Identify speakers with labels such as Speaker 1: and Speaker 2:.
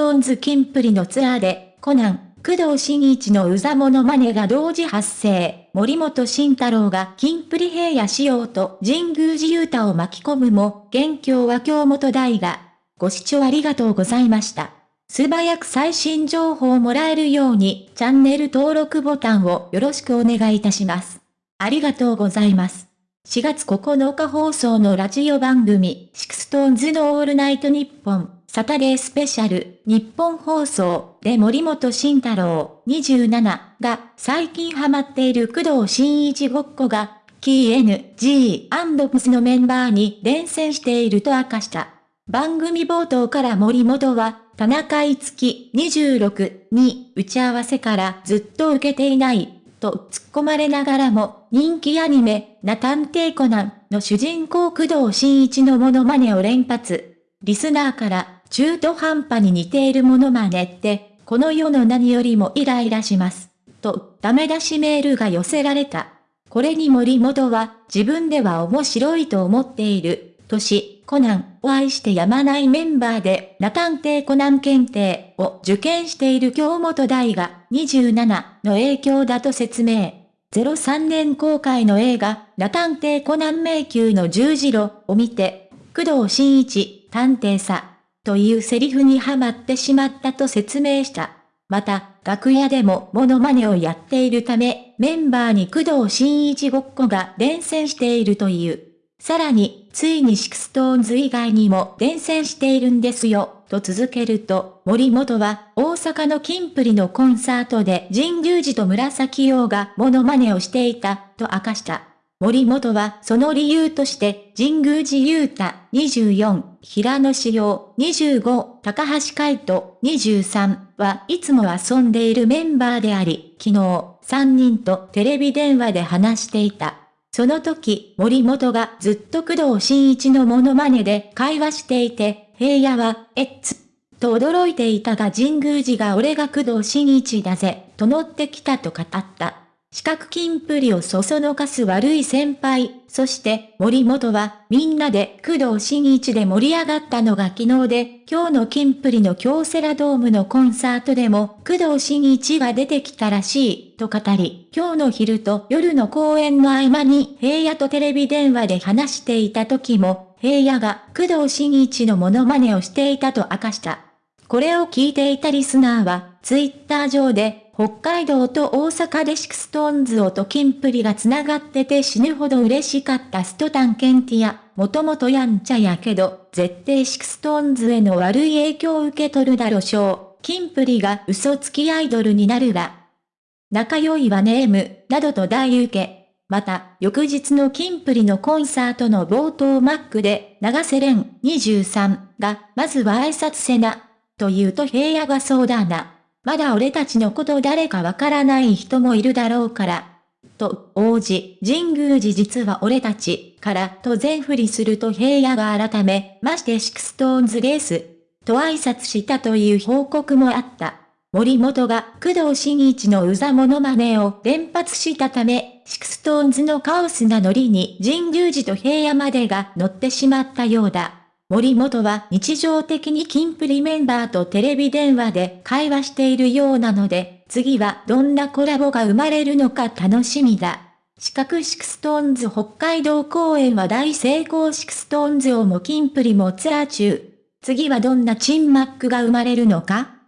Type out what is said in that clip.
Speaker 1: トーンズキンプリのツアーで、コナン、工藤新一のうざモノマネが同時発生。森本慎太郎がキンプリ平野紫耀と神宮寺勇太を巻き込むも、元凶は京本大我。ご視聴ありがとうございました。素早く最新情報をもらえるように、チャンネル登録ボタンをよろしくお願いいたします。ありがとうございます。4月9日放送のラジオ番組、 SixTONES のオールナイトニッポン。サタデースペシャル、ニッポン放送で森本慎太郎27が最近ハマっている工藤新一ごっこが、 King & のメンバーに伝染していると明かした。番組冒頭から森本は、田中いつき26に打ち合わせからずっと受けていないと突っ込まれながらも人気アニメ、な探偵コナンの主人公工藤新一のモノマネを連発。リスナーから中途半端に似ているものまねって、この世の何よりもイライラします。と、ダメ出しメールが寄せられた。これに森本は、自分では面白いと思っている。とし、コナンを愛してやまないメンバーで、ナ探偵コナン検定を受験している京本大が27の影響だと説明。03年公開の映画、ナ探偵コナン迷宮の十字路を見て、工藤新一、探偵さ、というセリフにはまってしまったと説明した。また、楽屋でもモノマネをやっているため、メンバーに工藤新一ごっこが伝染しているという。さらに、ついに SixTONES 以外にも伝染しているんですよ、と続けると、森本は大阪のキンプリのコンサートで神宮寺と紫耀がモノマネをしていた、と明かした。森本はその理由として、神宮寺勇太24、平野紫耀25、高橋海人23はいつも遊んでいるメンバーであり、昨日3人とテレビ電話で話していた。その時、森本がずっと工藤新一のモノマネで会話していて、平野は、えっつ、と驚いていたが神宮寺が俺が工藤新一だぜ、と乗ってきたと語った。四角金プリをそそのかす悪い先輩、そして森本はみんなで工藤新一で盛り上がったのが昨日で、今日の金プリの京セラドームのコンサートでも工藤新一が出てきたらしい、と語り、今日の昼と夜の公演の合間に平野とテレビ電話で話していた時も、平野が工藤新一のモノマネをしていたと明かした。これを聞いていたリスナーは、ツイッター上で、北海道と大阪でシクストーンズをとキンプリが繋がってて死ぬほど嬉しかったストタンケンティア、もともとやんちゃやけど、絶対シクストーンズへの悪い影響を受け取るだろしょう。キンプリが嘘つきアイドルになるわ。仲良いわネーム、などと大受け。また、翌日のキンプリのコンサートの冒頭マックで、長瀬廉23が、まずは挨拶せな。と言うと平野がそうだな。まだ俺たちのこと誰かわからない人もいるだろうから。と、王子、神宮寺が俺たち、から、と前振りすると平野が改めまして SixTONES でーす、と挨拶したという報告もあった。森本が工藤新一のうざモノマネを連発したため、 SixTONES のカオスなノリに神宮寺と平野までが乗ってしまったようだ。森本は日常的にキンプリメンバーとテレビ電話で会話しているようなので、次はどんなコラボが生まれるのか楽しみだ。四角 SixTONES 北海道公演は大成功 SixTONES もキンプリもツアー中。次はどんな珍MC が生まれるのか